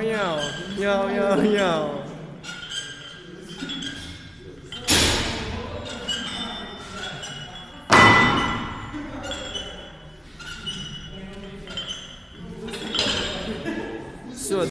Йоу, йоу, йоу, йоу. Все,